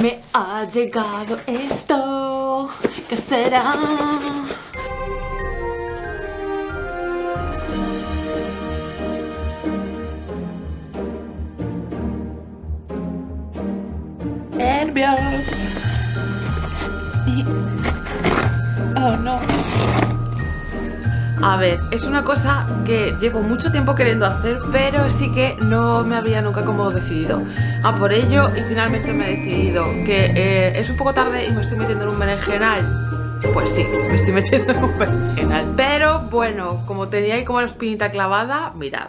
Me ha llegado esto. ¿Qué será? Nervios. Oh no. A ver, es una cosa que llevo mucho tiempo queriendo hacer, pero sí que no me había nunca como decidido a por ello y finalmente me he decidido que eh, es un poco tarde y me estoy metiendo en un berenjenal. Pues sí, me estoy metiendo en un berenjenal. Pero bueno, como tenía ahí como la espinita clavada, mirad.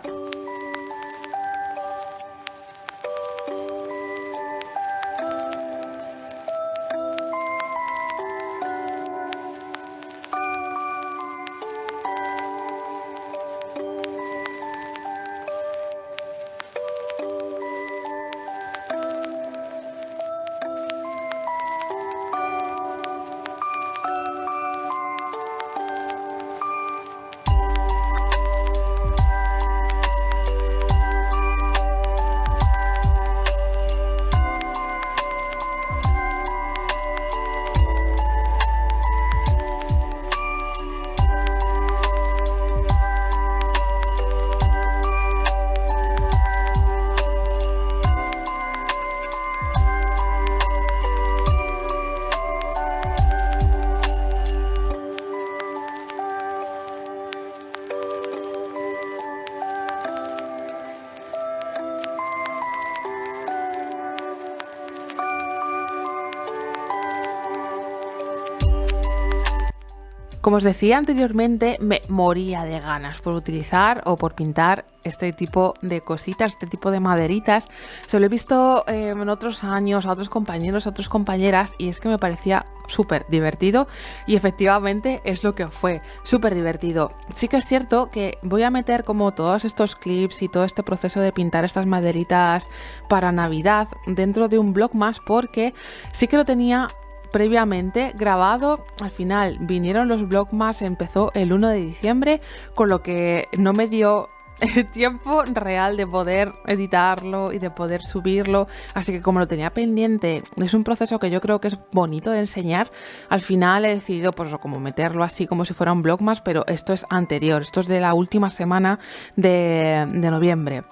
Como os decía anteriormente, me moría de ganas por utilizar o por pintar este tipo de cositas, este tipo de maderitas. Se lo he visto eh, en otros años a otros compañeros, a otras compañeras y es que me parecía súper divertido y efectivamente es lo que fue, súper divertido. Sí que es cierto que voy a meter como todos estos clips y todo este proceso de pintar estas maderitas para Navidad dentro de un blog más porque sí que lo tenía previamente grabado. Al final vinieron los Vlogmas, empezó el 1 de diciembre, con lo que no me dio tiempo real de poder editarlo y de poder subirlo. Así que como lo tenía pendiente, es un proceso que yo creo que es bonito de enseñar. Al final he decidido pues como meterlo así como si fuera un blog más, pero esto es anterior, esto es de la última semana de, de noviembre.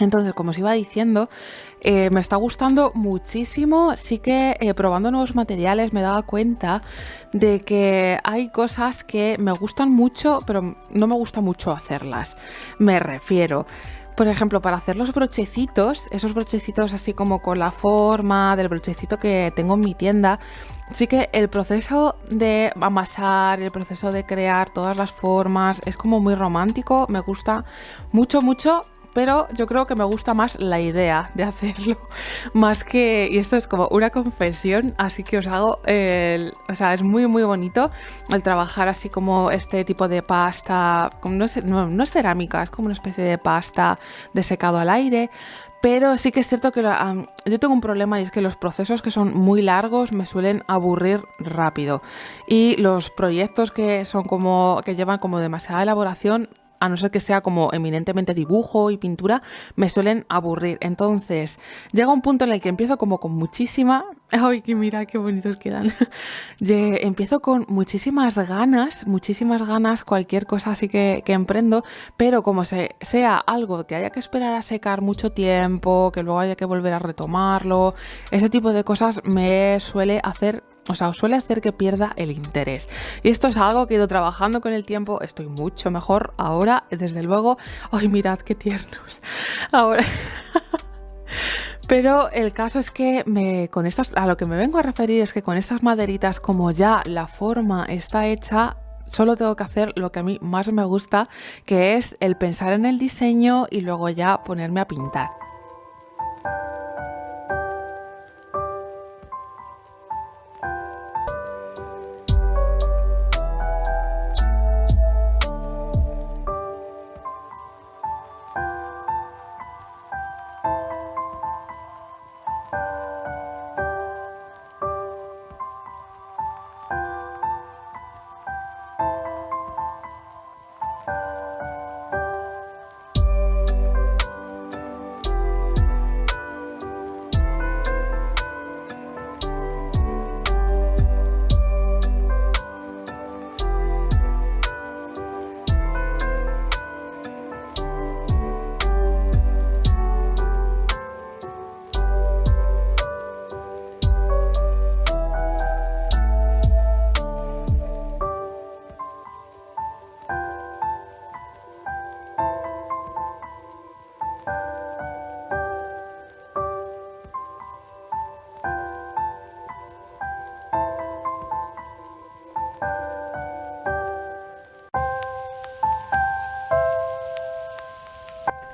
Entonces, como os iba diciendo, eh, me está gustando muchísimo. Sí que eh, probando nuevos materiales me daba cuenta de que hay cosas que me gustan mucho, pero no me gusta mucho hacerlas. Me refiero. Por ejemplo, para hacer los brochecitos, esos brochecitos así como con la forma del brochecito que tengo en mi tienda, sí que el proceso de amasar, el proceso de crear todas las formas es como muy romántico, me gusta mucho, mucho pero yo creo que me gusta más la idea de hacerlo, más que, y esto es como una confesión, así que os hago, el, o sea, es muy muy bonito el trabajar así como este tipo de pasta, no es cerámica, es como una especie de pasta de secado al aire, pero sí que es cierto que yo tengo un problema y es que los procesos que son muy largos me suelen aburrir rápido. Y los proyectos que son como que llevan como demasiada elaboración a no ser que sea como eminentemente dibujo y pintura, me suelen aburrir. Entonces, llega un punto en el que empiezo como con muchísima... ¡Ay, que mira qué bonitos quedan! empiezo con muchísimas ganas, muchísimas ganas, cualquier cosa así que, emprendo, pero como se, sea algo que haya que esperar a secar mucho tiempo, que luego haya que volver a retomarlo, ese tipo de cosas me suele hacer o sea, suele hacer que pierda el interés. Y esto es algo que he ido trabajando con el tiempo. Estoy mucho mejor ahora, desde luego. Ay, mirad qué tiernos. Ahora. Pero el caso es que me, con estas, a lo que me vengo a referir es que con estas maderitas, como ya la forma está hecha, solo tengo que hacer lo que a mí más me gusta, que es el pensar en el diseño y luego ya ponerme a pintar.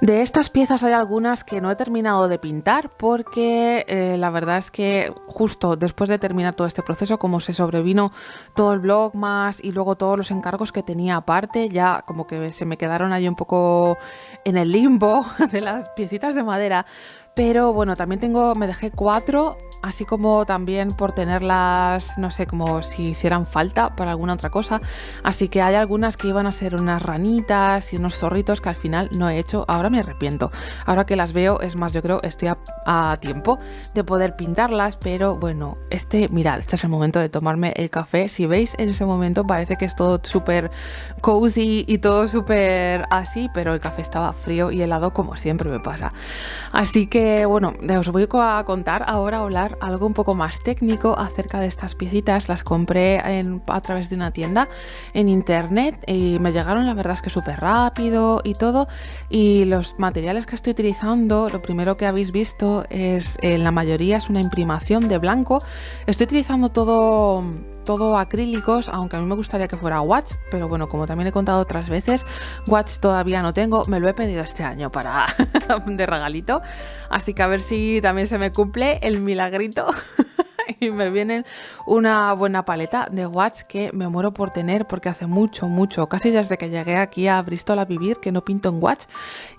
De estas piezas hay algunas que no he terminado de pintar porque eh, la verdad es que justo después de terminar todo este proceso, como se sobrevino todo el blog más y luego todos los encargos que tenía aparte, ya como que se me quedaron ahí un poco en el limbo de las piecitas de madera. Pero bueno, también tengo, me dejé cuatro así como también por tenerlas, no sé, como si hicieran falta para alguna otra cosa. Así que hay algunas que iban a ser unas ranitas y unos zorritos que al final no he hecho. Ahora me arrepiento. Ahora que las veo, es más, yo creo estoy a, tiempo de poder pintarlas, pero bueno, este, mirad, este es el momento de tomarme el café. Si veis en ese momento parece que es todo súper cozy y todo súper así, pero el café estaba frío y helado como siempre me pasa. Así que bueno, os voy a contar ahora hablar algo un poco más técnico acerca de estas piecitas. Las compré a través de una tienda en internet y me llegaron, la verdad es que súper rápido y todo. Y los materiales que estoy utilizando, lo primero que habéis visto es, en la mayoría es una imprimación de blanco. Estoy utilizando todo todo acrílicos, aunque a mí me gustaría que fuera watch, pero bueno, como también he contado otras veces, watch todavía no tengo, me lo he pedido este año para de regalito, así que a ver si también se me cumple el milagrito y me vienen una buena paleta de watch que me muero por tener porque hace mucho, mucho, casi desde que llegué aquí a Bristol a vivir que no pinto en watch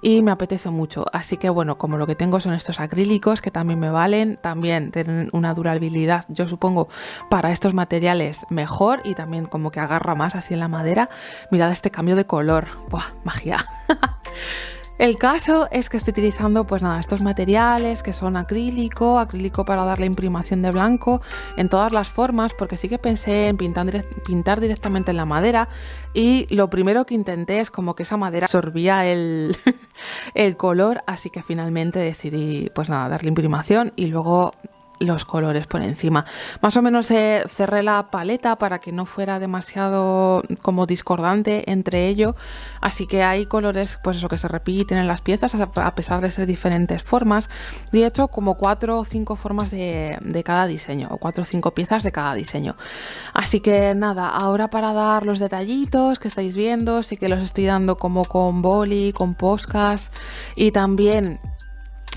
y me apetece mucho. Así que bueno, como lo que tengo son estos acrílicos que también me valen, también tienen una durabilidad, yo supongo, para estos materiales mejor y también como que agarra más así en la madera. Mirad este cambio de color, ¡buah! Magia. El caso es que estoy utilizando pues nada, estos materiales que son acrílico, acrílico para darle imprimación de blanco en todas las formas, porque sí que pensé en pintar, pintar directamente en la madera y lo primero que intenté es como que esa madera absorbía el, el color, así que finalmente decidí pues nada, darle imprimación y luego los colores por encima. Más o menos eh, cerré la paleta para que no fuera demasiado como discordante entre ello, así que hay colores pues eso que se repiten en las piezas a pesar de ser diferentes formas he hecho como cuatro o cinco formas de, de cada diseño o cuatro o cinco piezas de cada diseño. Así que nada, ahora para dar los detallitos que estáis viendo, sí que los estoy dando como con boli, con poscas y también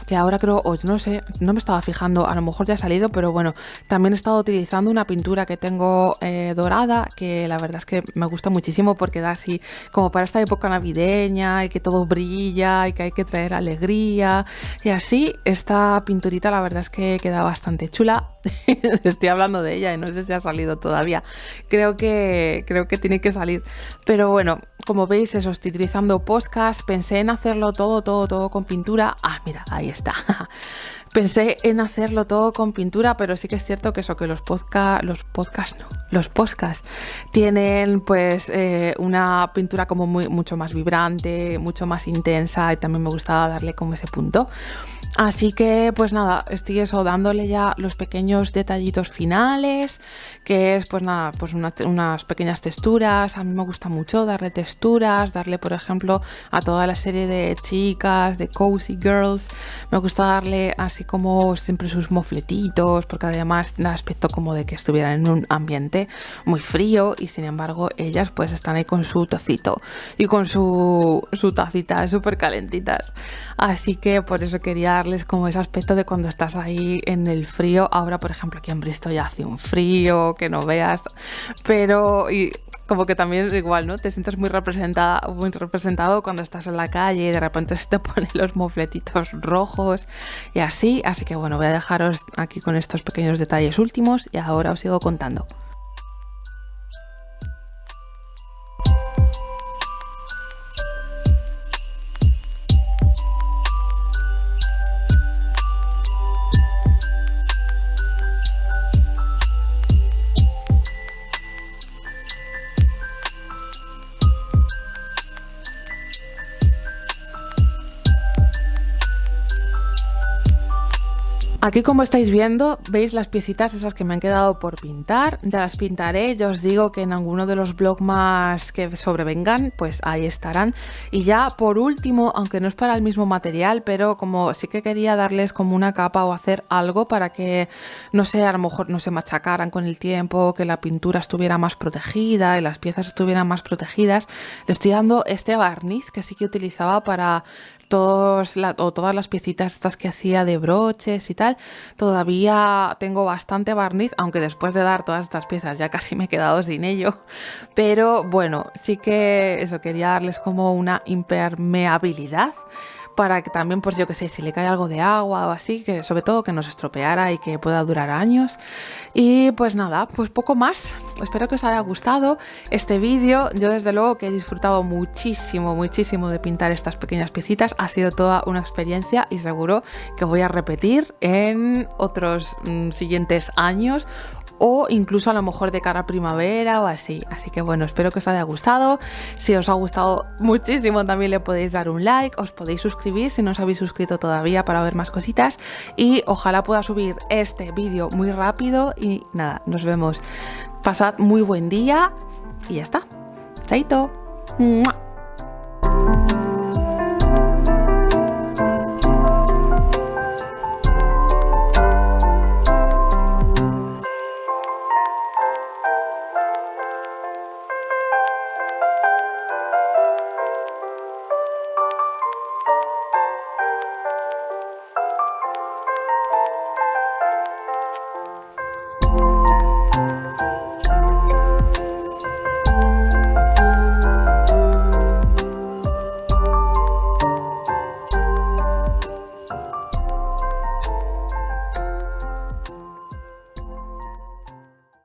que ahora creo, o no sé, no me estaba fijando, a lo mejor ya ha salido, pero bueno, también he estado utilizando una pintura que tengo eh, dorada, que la verdad es que me gusta muchísimo porque da así como para esta época navideña y que todo brilla y que hay que traer alegría y así, esta pinturita la verdad es que queda bastante chula. Estoy hablando de ella y no sé si ha salido todavía. Creo que, creo que tiene que salir. Pero bueno, como veis, eso, estoy utilizando podcast. Pensé en hacerlo todo, todo, todo con pintura. Ah, mira, ahí está. Pensé en hacerlo todo con pintura, pero sí que es cierto que eso, que los podcast, los podcasts no, los podcasts tienen pues eh, una pintura como muy, mucho más vibrante, mucho más intensa y también me gustaba darle como ese punto. Así que pues nada, estoy eso dándole ya los pequeños detallitos finales, que es pues nada, pues unas pequeñas texturas, a mí me gusta mucho darle texturas, darle por ejemplo a toda la serie de chicas, de cozy girls, me gusta darle así como siempre sus mofletitos, porque además da aspecto como de que estuvieran en un ambiente muy frío y sin embargo ellas pues están ahí con su tocito y con su, su tacita súper calentitas. Así que por eso quería darles como ese aspecto de cuando estás ahí en el frío. Ahora, por ejemplo, aquí en Bristol ya hace un frío que no veas, pero como que también es igual, ¿no? Te sientes muy representada, muy representado cuando estás en la calle y de repente se te ponen los mofletitos rojos y así. Así que bueno, voy a dejaros aquí con estos pequeños detalles últimos y ahora os sigo contando. Aquí como estáis viendo, veis las piecitas esas que me han quedado por pintar, ya las pintaré, ya os digo que en alguno de los blogs más que sobrevengan, pues ahí estarán. Y ya por último, aunque no es para el mismo material, pero como sí que quería darles como una capa o hacer algo para que, no sé, a lo mejor no se machacaran con el tiempo, que la pintura estuviera más protegida y las piezas estuvieran más protegidas, le estoy dando este barniz que sí que utilizaba para o todas las piecitas estas que hacía de broches y tal, todavía tengo bastante barniz, aunque después de dar todas estas piezas ya casi me he quedado sin ello. Pero bueno, sí que eso quería darles como una impermeabilidad para que también, pues yo que sé, si le cae algo de agua o así, que sobre todo que no se estropeara y que pueda durar años. Y pues nada, pues poco más. Espero que os haya gustado este vídeo. Yo desde luego que he disfrutado muchísimo, muchísimo de pintar estas pequeñas piecitas. Ha sido toda una experiencia y seguro que voy a repetir en otros mm, siguientes años o incluso a lo mejor de cara a primavera o así. Así que bueno, espero que os haya gustado. Si os ha gustado muchísimo también le podéis dar un like, os podéis suscribir si no os habéis suscrito todavía para ver más cositas y ojalá pueda subir este vídeo muy rápido y nada, nos vemos. Pasad muy buen día y ya está. Chaito.